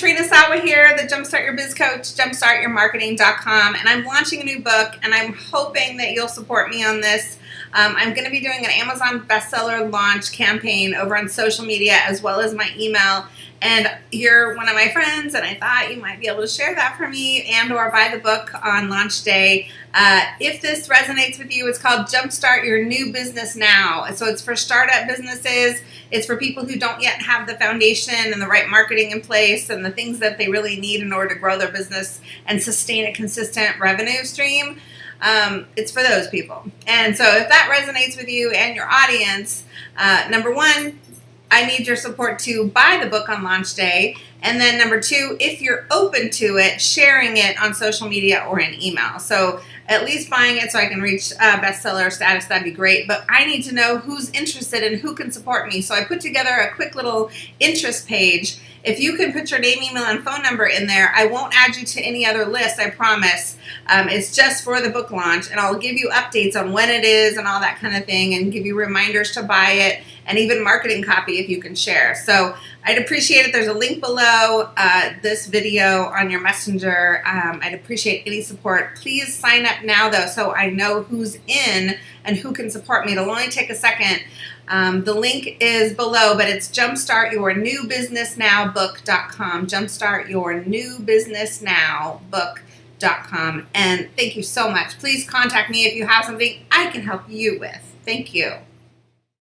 Katrina Sawa here, the Jumpstart Your Biz Coach, jumpstartyourmarketing.com, and I'm launching a new book, and I'm hoping that you'll support me on this. Um, I'm going to be doing an Amazon bestseller launch campaign over on social media as well as my email. And you're one of my friends, and I thought you might be able to share that for me and or buy the book on launch day. Uh, if this resonates with you, it's called Jumpstart Your New Business Now. So it's for startup businesses. It's for people who don't yet have the foundation and the right marketing in place and the things that they really need in order to grow their business and sustain a consistent revenue stream. Um, it's for those people. And so if that resonates with you and your audience, uh, number one, I need your support to buy the book on launch day. And then number two, if you're open to it, sharing it on social media or in email. So at least buying it so I can reach uh, bestseller status, that'd be great. But I need to know who's interested and who can support me. So I put together a quick little interest page. If you can put your name, email, and phone number in there, I won't add you to any other list, I promise. Um, it's just for the book launch, and I'll give you updates on when it is and all that kind of thing, and give you reminders to buy it and even marketing copy if you can share. So I'd appreciate it. There's a link uh, this video on your messenger. Um, I'd appreciate any support. Please sign up now though so I know who's in and who can support me. It'll only take a second. Um, the link is below, but it's jumpstartyournewbusinessnowbook.com. Jumpstartyournewbusinessnowbook.com. And thank you so much. Please contact me if you have something I can help you with. Thank you.